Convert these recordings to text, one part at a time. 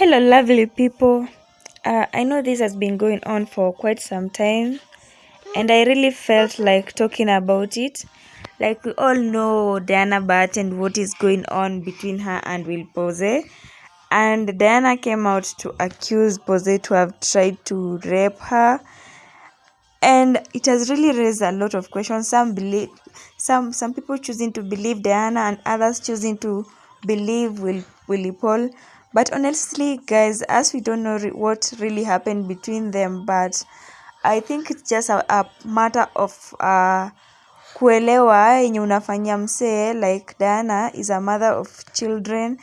Hello, lovely people. Uh, I know this has been going on for quite some time, and I really felt like talking about it. Like, we all know Diana Bart and what is going on between her and Will Pose. And Diana came out to accuse Pose to have tried to rape her. And it has really raised a lot of questions. Some believe, some some people choosing to believe Diana, and others choosing to believe Will Willie Paul but honestly guys as we don't know re what really happened between them but i think it's just a, a matter of uh, kuelewa yenye unafanyia msee like diana is a mother of children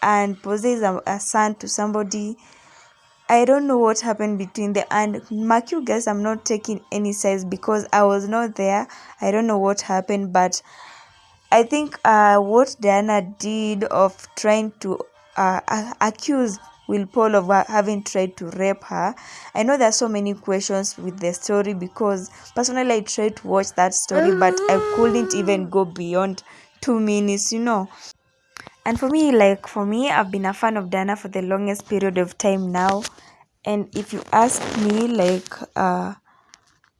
and pose is a, a son to somebody I don't know what happened between them. And mark you guys, I'm not taking any size because I was not there. I don't know what happened, but I think uh, what Diana did of trying to uh, accused Will Paul of having tried to rape her. I know there are so many questions with the story because personally I tried to watch that story, but I couldn't even go beyond two minutes, you know. And for me, like for me, I've been a fan of Dana for the longest period of time now. And if you ask me, like, uh,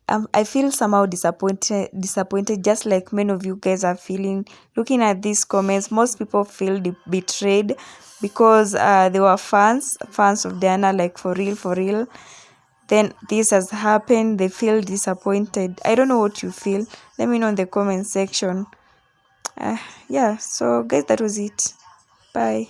um, I feel somehow disappointed, disappointed, just like many of you guys are feeling. Looking at these comments, most people feel betrayed because uh, they were fans, fans of Diana, like for real, for real. Then this has happened, they feel disappointed. I don't know what you feel. Let me know in the comment section. Uh, yeah, so guys, that was it. Bye.